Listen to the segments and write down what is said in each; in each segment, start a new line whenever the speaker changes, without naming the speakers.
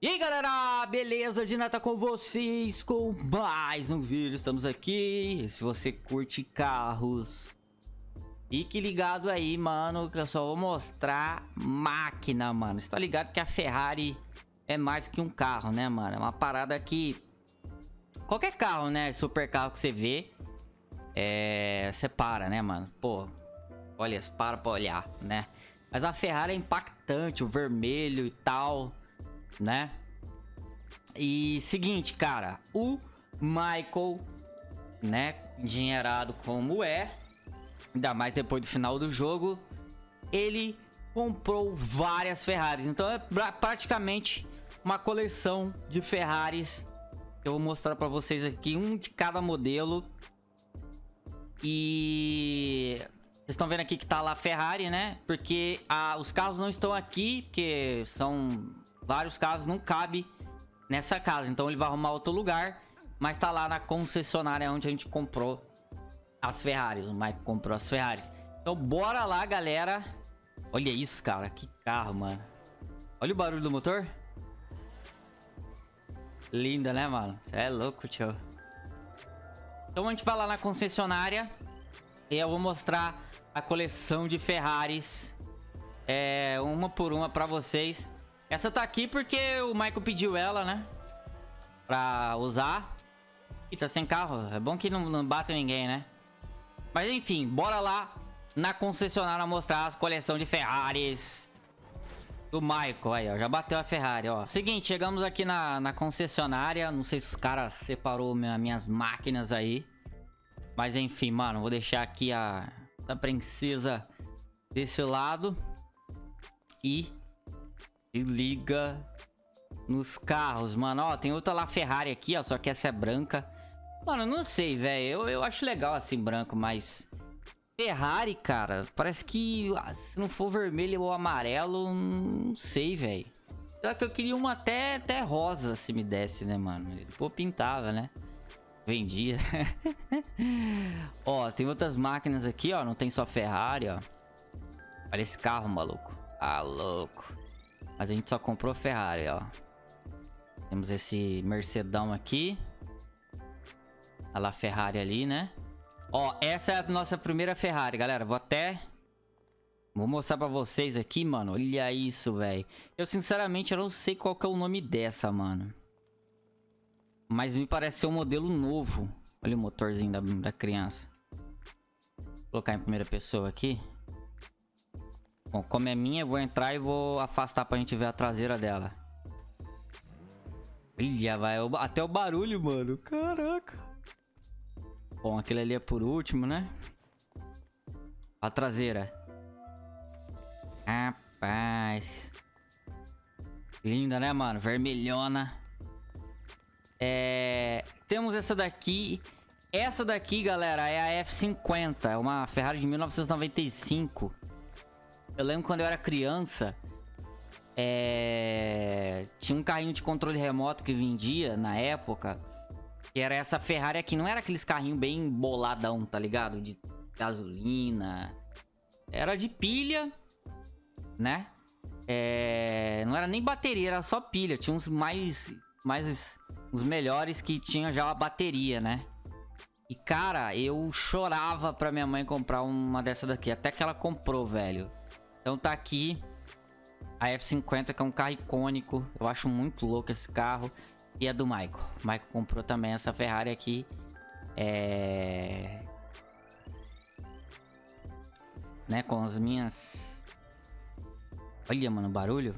E aí galera, beleza? Dina tá com vocês com mais um vídeo, estamos aqui Se você curte carros Fique ligado aí, mano, que eu só vou mostrar máquina, mano Você tá ligado que a Ferrari é mais que um carro, né, mano? É uma parada que... Qualquer carro, né, super carro que você vê É... Você para, né, mano? Pô, olha, para pra olhar, né? Mas a Ferrari é impactante, o vermelho e tal né? E seguinte, cara, o Michael, né, engenheirado como é, ainda mais depois do final do jogo, ele comprou várias Ferraris. Então é praticamente uma coleção de Ferraris. Eu vou mostrar para vocês aqui um de cada modelo. E vocês estão vendo aqui que tá lá Ferrari, né? Porque ah, os carros não estão aqui, porque são vários carros, não cabe nessa casa. Então ele vai arrumar outro lugar, mas tá lá na concessionária onde a gente comprou as Ferraris. O Mike comprou as Ferraris. Então bora lá, galera. Olha isso, cara. Que carro, mano. Olha o barulho do motor. Linda, né, mano? Você é louco, tio. Então a gente vai lá na concessionária. E eu vou mostrar a coleção de Ferraris. É, uma por uma pra vocês. Essa tá aqui porque o Michael pediu ela, né? Pra usar. E tá sem carro. É bom que não, não bate ninguém, né? Mas enfim, bora lá na concessionária mostrar as coleção de Ferraris do Michael. Aí, ó. Já bateu a Ferrari, ó. Seguinte, chegamos aqui na, na concessionária. Não sei se os caras separou minha, minhas máquinas aí. Mas enfim, mano. Vou deixar aqui a, a princesa desse lado. E e liga nos carros, mano. Ó, tem outra lá Ferrari aqui, ó. Só que essa é branca. Mano, não sei, velho. Eu, eu acho legal assim, branco, mas... Ferrari, cara, parece que ah, se não for vermelho ou amarelo, não sei, velho. Só que eu queria uma até, até rosa, se me desse, né, mano? Pô, pintava, né? Vendia. ó, tem outras máquinas aqui, ó. Não tem só Ferrari, ó. Olha esse carro, maluco. Ah, louco. Mas a gente só comprou Ferrari, ó. Temos esse Mercedão aqui. A lá Ferrari ali, né? Ó, essa é a nossa primeira Ferrari, galera. Vou até... Vou mostrar pra vocês aqui, mano. Olha isso, velho. Eu, sinceramente, eu não sei qual que é o nome dessa, mano. Mas me parece ser um modelo novo. Olha o motorzinho da, da criança. Vou colocar em primeira pessoa aqui. Bom, como é minha, eu vou entrar e vou afastar pra gente ver a traseira dela. Olha, vai. Até o barulho, mano. Caraca. Bom, aquele ali é por último, né? A traseira. Rapaz. Linda, né, mano? Vermelhona. É... Temos essa daqui. Essa daqui, galera, é a F50. É uma Ferrari de 1995. Eu lembro quando eu era criança, é... tinha um carrinho de controle remoto que vendia na época, que era essa Ferrari aqui. Não era aqueles carrinhos bem boladão, tá ligado? De gasolina. Era de pilha, né? É... Não era nem bateria, era só pilha. Tinha uns mais... mais uns melhores que tinha já a bateria, né? E, cara, eu chorava pra minha mãe comprar uma dessa daqui. Até que ela comprou, velho. Então tá aqui a F50, que é um carro icônico. Eu acho muito louco esse carro. E é do Michael. O Michael comprou também essa Ferrari aqui. É... Né, com as minhas... Olha, mano, o barulho.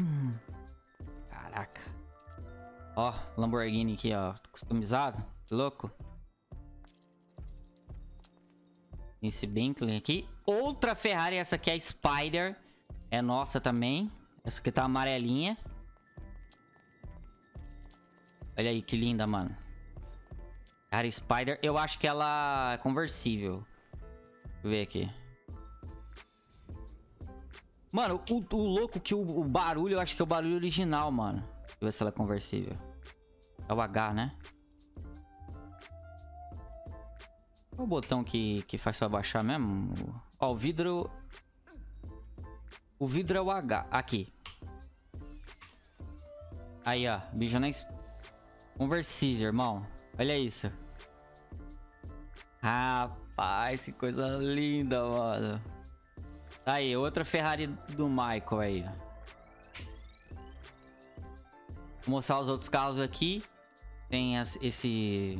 Hum. Caraca. Ó, Lamborghini aqui, ó. Customizado. Louco. Esse Bentley aqui. Outra Ferrari, essa aqui é a Spider. É nossa também. Essa aqui tá amarelinha. Olha aí, que linda, mano. Cara, Spider. Eu acho que ela é conversível. Deixa eu ver aqui. Mano, o, o louco que o, o, barulho, eu acho que é o barulho original, mano. Deixa eu ver se ela é conversível. É o H, né? Qual o botão que, que faz pra baixar mesmo? Ó, o vidro... O vidro é o H. Aqui. Aí, ó. Bicho nem... Conversível, irmão. Olha isso. Rapaz, que coisa linda, mano. Aí, outra Ferrari do Michael aí, ó. Vou mostrar os outros carros aqui. Tem esse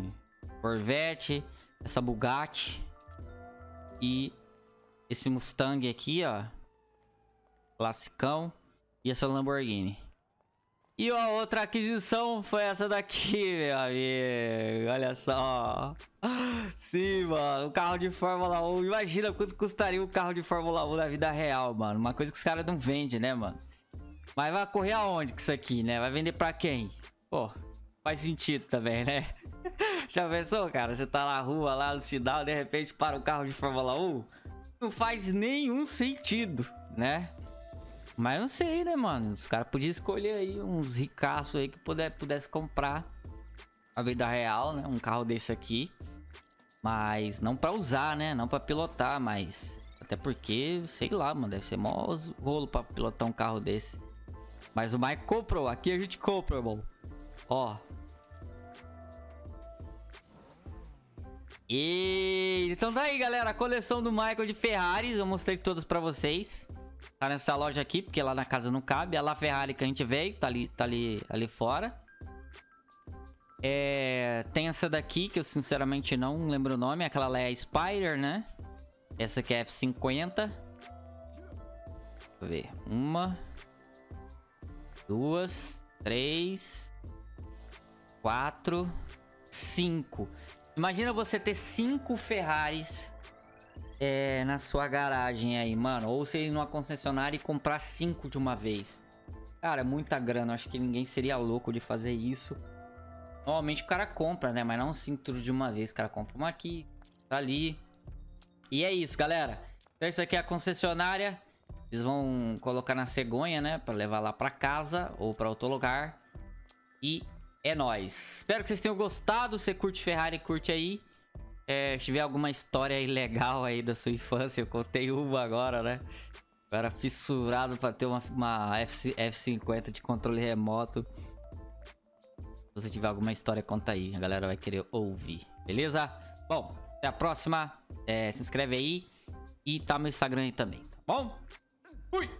Corvette, essa Bugatti e esse Mustang aqui, ó. Classicão. E essa Lamborghini. E a outra aquisição foi essa daqui, meu amigo. Olha só. Sim, mano. Um carro de Fórmula 1. Imagina quanto custaria um carro de Fórmula 1 na vida real, mano. Uma coisa que os caras não vendem, né, mano? Mas vai correr aonde com isso aqui, né? Vai vender pra quem? Pô, faz sentido também, né? Já pensou, cara? Você tá na rua, lá no sinal, de repente para um carro de Fórmula 1? Não faz nenhum sentido, né? Mas não sei, né, mano? Os caras podiam escolher aí uns ricaços aí que puder, pudesse comprar a vida real, né? Um carro desse aqui. Mas não pra usar, né? Não pra pilotar, mas... Até porque, sei lá, mano, deve ser mó rolo pra pilotar um carro desse. Mas o Mike comprou. Aqui a gente compra, irmão. Ó. E então tá aí, galera. A coleção do Michael de Ferraris. Eu mostrei todas pra vocês. Tá nessa loja aqui, porque lá na casa não cabe. A La Ferrari que a gente veio, tá ali, tá ali, ali fora. É, tem essa daqui, que eu sinceramente não lembro o nome. Aquela lá é a Spider, né? Essa aqui é F50. Deixa eu ver. Uma duas, três, quatro, cinco. Imagina você ter cinco Ferraris é, na sua garagem aí, mano. Ou você ir numa concessionária e comprar cinco de uma vez. Cara, é muita grana. Acho que ninguém seria louco de fazer isso. Normalmente o cara compra, né? Mas não cinco tudo de uma vez. O cara compra uma aqui, tá ali. E é isso, galera. Então, isso aqui é a concessionária. Eles vão colocar na cegonha, né? Pra levar lá pra casa ou pra outro lugar. E é nóis. Espero que vocês tenham gostado. Se curte Ferrari, curte aí. É, se tiver alguma história legal aí da sua infância, eu contei uma agora, né? Eu era fissurado pra ter uma, uma F, F50 de controle remoto. Se você tiver alguma história, conta aí. A galera vai querer ouvir, beleza? Bom, até a próxima. É, se inscreve aí. E tá meu Instagram aí também, tá bom? Fui!